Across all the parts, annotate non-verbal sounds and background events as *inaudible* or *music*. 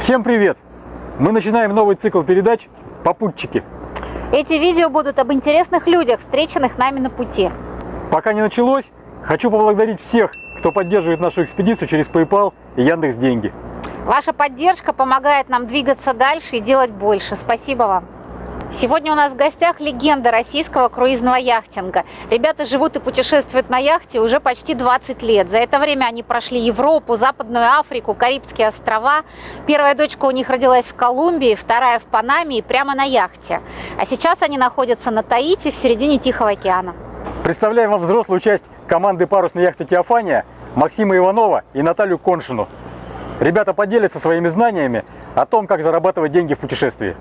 Всем привет! Мы начинаем новый цикл передач «Попутчики». Эти видео будут об интересных людях, встреченных нами на пути. Пока не началось, хочу поблагодарить всех, кто поддерживает нашу экспедицию через PayPal и Яндекс Деньги. Ваша поддержка помогает нам двигаться дальше и делать больше. Спасибо вам. Сегодня у нас в гостях легенда российского круизного яхтинга. Ребята живут и путешествуют на яхте уже почти 20 лет. За это время они прошли Европу, Западную Африку, Карибские острова. Первая дочка у них родилась в Колумбии, вторая в Панаме и прямо на яхте. А сейчас они находятся на Таити в середине Тихого океана. Представляем вам взрослую часть команды парусной яхты «Теофания» Максима Иванова и Наталью Коншину. Ребята поделятся своими знаниями о том, как зарабатывать деньги в путешествии.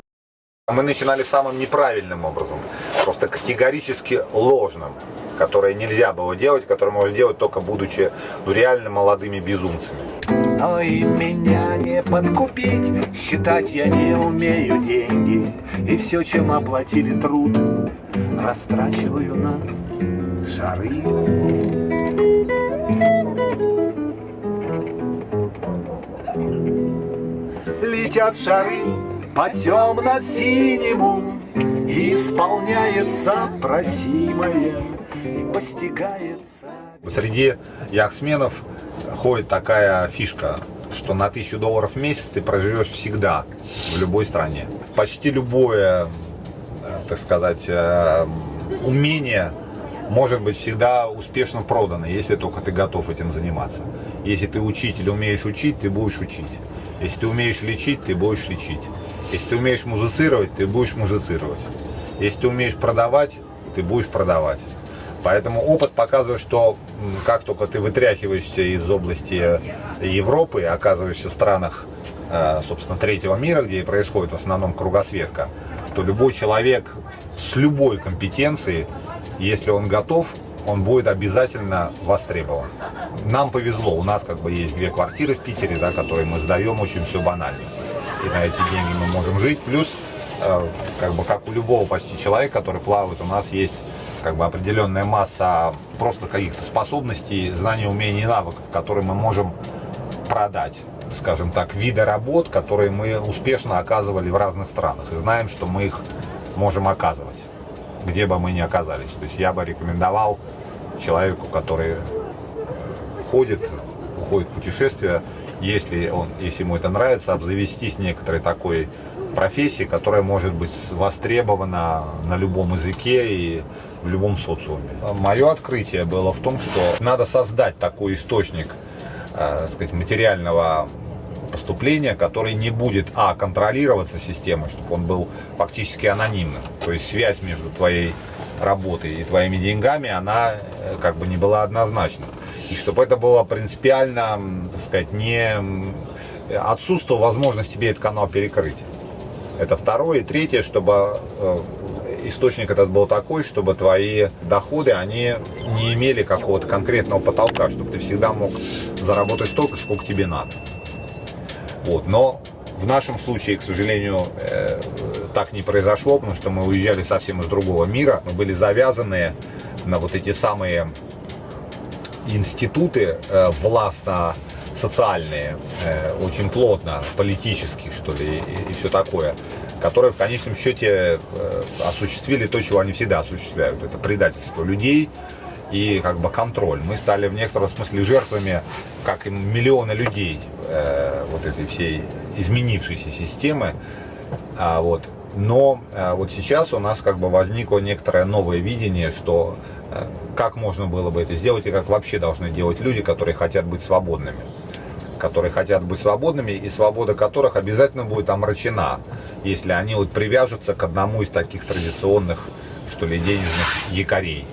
Мы начинали самым неправильным образом, просто категорически ложным, которое нельзя было делать, которое можно делать только будучи ну, реально молодыми безумцами. Ой, меня не подкупить, считать я не умею деньги, и все, чем оплатили труд, растрачиваю на шары. Летят шары по темно-синему, исполняется просимое, и постигается. Среди яхтсменов ходит такая фишка, что на тысячу долларов в месяц ты проживешь всегда, в любой стране. Почти любое, э, так сказать, э, умение может быть всегда успешно продано, если только ты готов этим заниматься. Если ты учитель, умеешь учить, ты будешь учить. Если ты умеешь лечить, ты будешь лечить. Если ты умеешь музицировать, ты будешь музицировать. Если ты умеешь продавать, ты будешь продавать. Поэтому опыт показывает, что как только ты вытряхиваешься из области Европы оказываешься в странах, э, собственно, третьего мира, где происходит в основном кругосветка, то любой человек с любой компетенцией, если он готов, он будет обязательно востребован. Нам повезло, у нас как бы есть две квартиры в Питере, да, которые мы сдаем, очень все банально. И на эти деньги мы можем жить. Плюс, э, как бы как у любого почти человека, который плавает, у нас есть как бы определенная масса просто каких-то способностей, знаний, умений и навыков, которые мы можем продать скажем так, виды работ, которые мы успешно оказывали в разных странах. И знаем, что мы их можем оказывать, где бы мы ни оказались. То есть я бы рекомендовал человеку, который ходит, уходит в путешествие, если, он, если ему это нравится, обзавестись некоторой такой профессией, которая может быть востребована на любом языке и в любом социуме. Мое открытие было в том, что надо создать такой источник э, сказать, материального поступления, который не будет, а, контролироваться системой, чтобы он был фактически анонимным. То есть связь между твоей работой и твоими деньгами, она э, как бы не была однозначной и чтобы это было принципиально, так сказать, не отсутствовала возможность тебе этот канал перекрыть. Это второе. И третье, чтобы э, источник этот был такой, чтобы твои доходы, они не имели какого-то конкретного потолка, чтобы ты всегда мог заработать столько, сколько тебе надо. Вот. Но в нашем случае, к сожалению, э, так не произошло, потому что мы уезжали совсем из другого мира. Мы были завязаны на вот эти самые институты э, властно-социальные, э, очень плотно, политические, что ли, и, и все такое, которые в конечном счете э, осуществили то, чего они всегда осуществляют. Это предательство людей и как бы контроль. Мы стали в некотором смысле жертвами, как и миллионы людей, э, вот этой всей изменившейся системы. А, вот. Но э, вот сейчас у нас как бы возникло некоторое новое видение, что Э, как можно было бы это сделать и как вообще должны делать люди, которые хотят быть свободными. Которые хотят быть свободными и свобода которых обязательно будет омрачена, если они вот привяжутся к одному из таких традиционных, что ли, денежных якорей.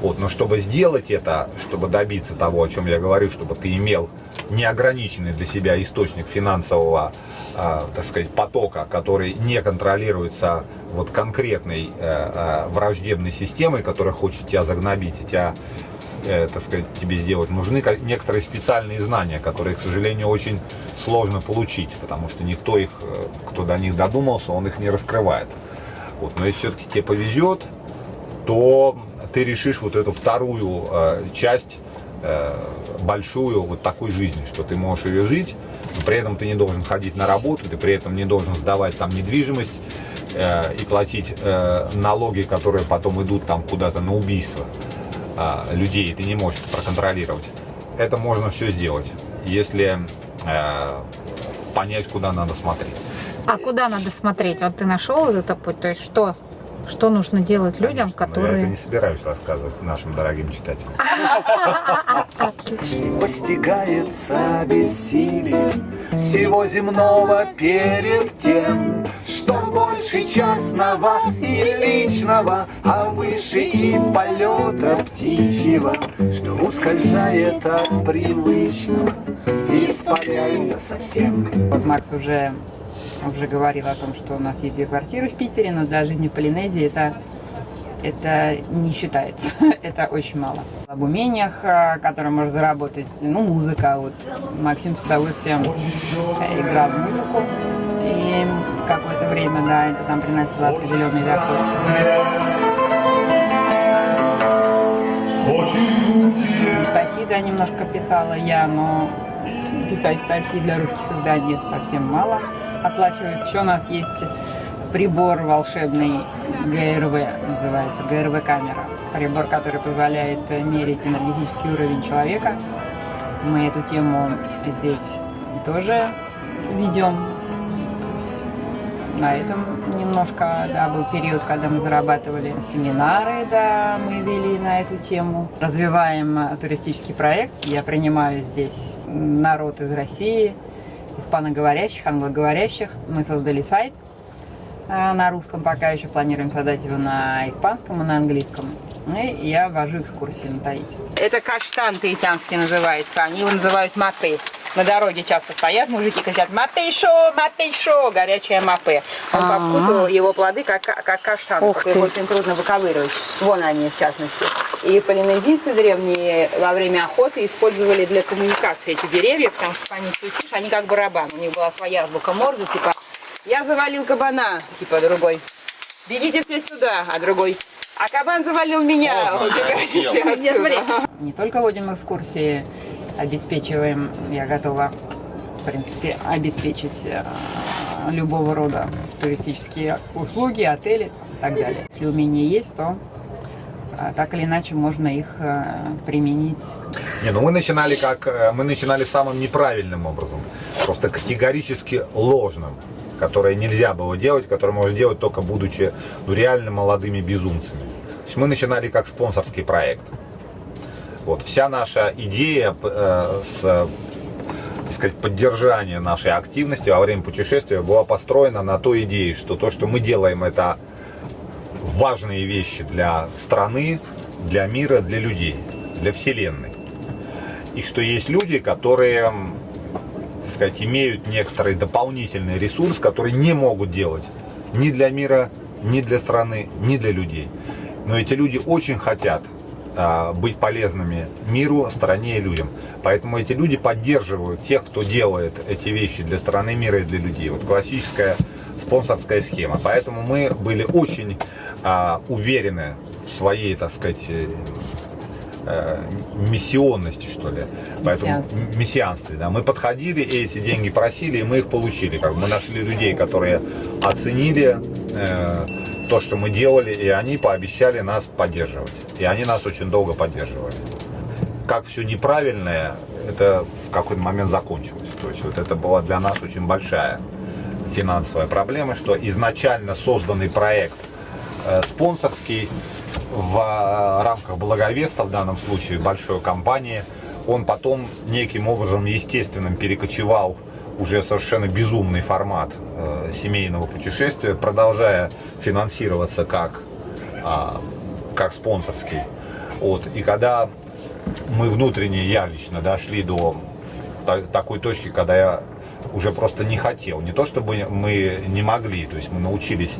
Вот, но чтобы сделать это, чтобы добиться того, о чем я говорю, чтобы ты имел неограниченный для себя источник финансового, так сказать, потока, который не контролируется вот конкретной э, э, враждебной системой, которая хочет тебя загнобить и тебя, э, так сказать, тебе сделать, нужны некоторые специальные знания, которые, к сожалению, очень сложно получить, потому что никто их, э, кто до них додумался, он их не раскрывает. Вот. Но если все-таки тебе повезет, то ты решишь вот эту вторую часть, большую вот такой жизни, что ты можешь ее жить, но при этом ты не должен ходить на работу, ты при этом не должен сдавать там недвижимость э, и платить э, налоги, которые потом идут там куда-то на убийство э, людей, ты не можешь это проконтролировать. Это можно все сделать, если э, понять, куда надо смотреть. А куда надо смотреть? Вот ты нашел этот путь, то есть что? Что нужно делать людям, Конечно, но Я это которые... не собираюсь рассказывать нашим дорогим читателям. Постигается бессилие всего земного перед тем, что больше частного и личного, а выше и полета птичьего, что ускользает от привычного и испаряется совсем. Вот Макс уже, уже говорил о том, что у нас есть две квартиры в Питере, но для жизни в Полинезии это, это не считается. *laughs* это очень мало. Об умениях, а, которые можно заработать, ну, музыка. Вот Максим с удовольствием э, играл в музыку. И какое-то время, да, это там приносило определенный доход. Статьи, да, немножко писала я, но писать статьи для русских изданий совсем мало оплачивается. Еще у нас есть прибор волшебный ГРВ, называется ГРВ-камера. Прибор, который позволяет мерить энергетический уровень человека. Мы эту тему здесь тоже ведем. На этом немножко, да, был период, когда мы зарабатывали семинары, да, мы вели на эту тему. Развиваем туристический проект. Я принимаю здесь народ из России, испаноговорящих, англоговорящих. Мы создали сайт на русском, пока еще планируем создать его на испанском и на английском. И я вожу экскурсии на Таити. Это каштан таитянский называется. Они его называют мапе. На дороге часто стоят мужики, кричат «Мапейшо! Мапейшо!» Горячее мапе. Он по вкусу, его плоды как, как каштан. Ух ты. очень трудно выковыривать. Вон они, в частности. И полинезийцы древние во время охоты использовали для коммуникации эти деревья, потому что по ним стучишь, они как барабан. У них была своя азбука Морзе, типа «Я завалил кабана», типа другой. «Бегите все сюда», а другой «А кабан завалил меня». Убегайте все отсюда. Не только водим экскурсии, обеспечиваем, я готова, в принципе, обеспечить э, любого рода туристические услуги, отели и так далее. Если умения есть, то э, так или иначе можно их э, применить Не, ну мы начинали как мы начинали самым неправильным образом, просто категорически ложным, которое нельзя было делать, которое можно делать только будучи ну, реально молодыми безумцами. То есть мы начинали как спонсорский проект. Вот вся наша идея э, с сказать, поддержания нашей активности во время путешествия была построена на той идее, что то, что мы делаем, это важные вещи для страны, для мира, для людей, для Вселенной. И что есть люди, которые, так сказать, имеют некоторый дополнительный ресурс, который не могут делать ни для мира, ни для страны, ни для людей. Но эти люди очень хотят а, быть полезными миру, стране и людям. Поэтому эти люди поддерживают тех, кто делает эти вещи для страны, мира и для людей. Вот классическая спонсорская схема. Поэтому мы были очень а, уверены в своей, так сказать, э, миссионности, что ли. Поэтому Мессианстве. да. Мы подходили и эти деньги просили, и мы их получили. Как мы нашли людей, которые оценили э, то, что мы делали, и они пообещали нас поддерживать. И они нас очень долго поддерживали. Как все неправильное, это в какой-то момент закончилось. То есть вот это была для нас очень большая финансовая проблема, что изначально созданный проект спонсорский в э, рамках Благовеста, в данном случае большой компании, он потом неким образом естественным перекочевал уже совершенно безумный формат э, семейного путешествия, продолжая финансироваться как, а, как спонсорский. Вот. И когда мы внутренне, я лично, дошли до та- такой точки, когда я уже просто не хотел. Не то чтобы мы не могли, то есть мы научились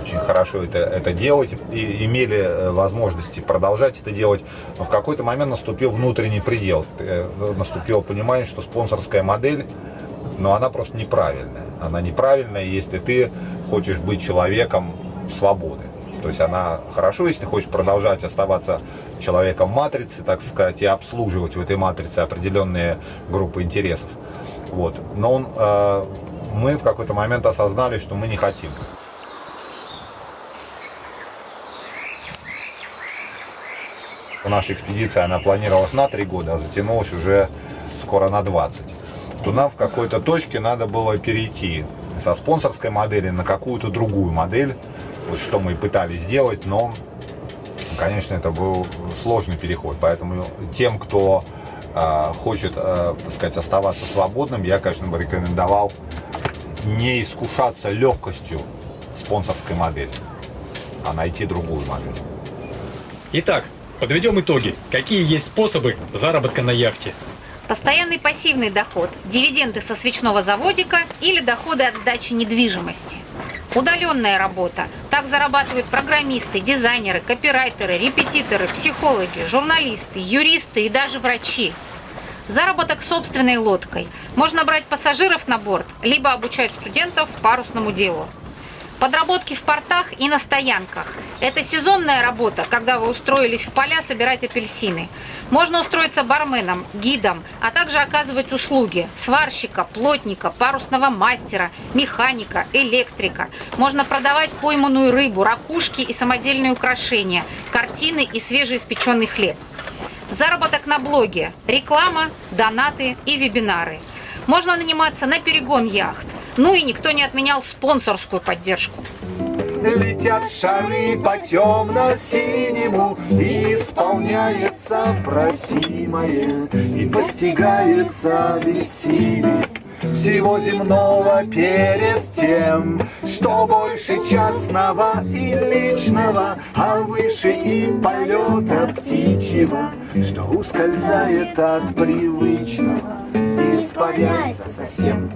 очень хорошо это, это делать и имели э, возможности продолжать это делать. Но в какой-то момент наступил внутренний предел. Э, Наступило понимание, что спонсорская модель, но она просто неправильная. Она неправильная, если ты хочешь быть человеком свободы. То есть она хорошо, если ты хочешь продолжать оставаться человеком матрицы, так сказать, и обслуживать в этой матрице определенные группы интересов. Вот. Но он, э, мы в какой-то момент осознали, что мы не хотим. Наша экспедиция, она планировалась на три года, а затянулась уже скоро на 20. То нам в какой-то точке надо было перейти со спонсорской модели на какую-то другую модель. Вот что мы и пытались сделать, но, конечно, это был сложный переход. Поэтому тем, кто хочет, э, так сказать, оставаться свободным, я, конечно, бы рекомендовал не искушаться легкостью спонсорской модели, а найти другую модель. Итак, подведем итоги. Какие есть способы заработка на яхте? Постоянный пассивный доход, дивиденды со свечного заводика или доходы от сдачи недвижимости. Удаленная работа. Так зарабатывают программисты, дизайнеры, копирайтеры, репетиторы, психологи, журналисты, юристы и даже врачи. Заработок собственной лодкой. Можно брать пассажиров на борт, либо обучать студентов парусному делу. Подработки в портах и на стоянках. Это сезонная работа, когда вы устроились в поля собирать апельсины. Можно устроиться барменом, гидом, а также оказывать услуги сварщика, плотника, парусного мастера, механика, электрика. Можно продавать пойманную рыбу, ракушки и самодельные украшения, картины и свежеиспеченный хлеб. Заработок на блоге, реклама, донаты и вебинары. Можно наниматься на перегон яхт. Ну и никто не отменял спонсорскую поддержку. Летят шары по темно-синему И исполняется просимое И постигается бессилие всего земного перед тем, что больше частного и личного, а выше и полета птичьего, что ускользает от привычного, испаряется совсем.